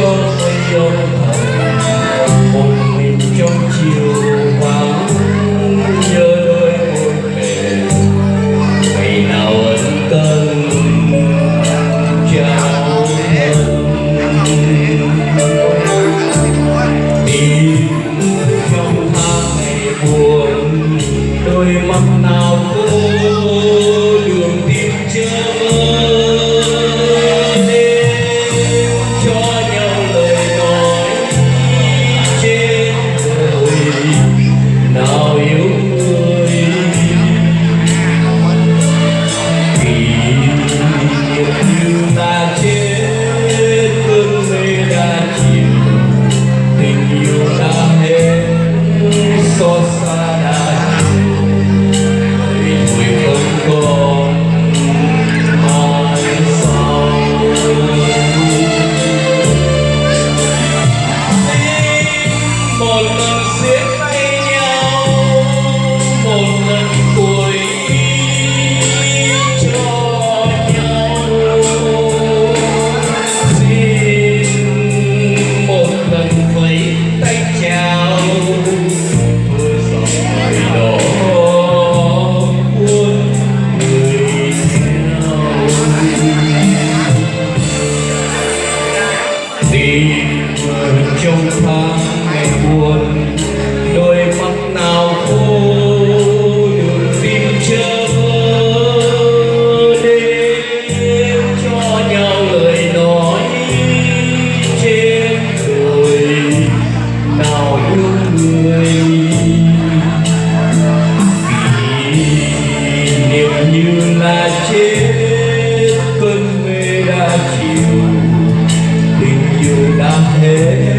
your way, your amor não sei tình yêu tình yêu đã hết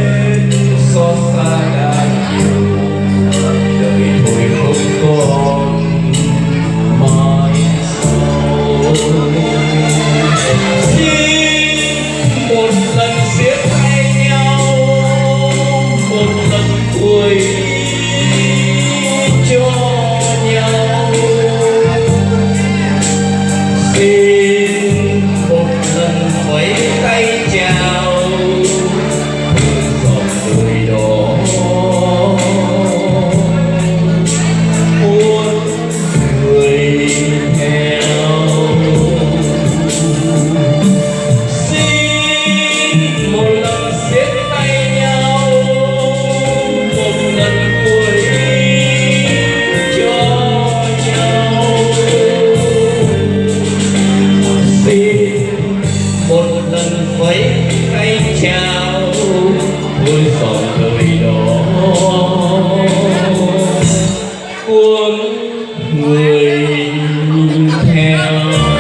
theo.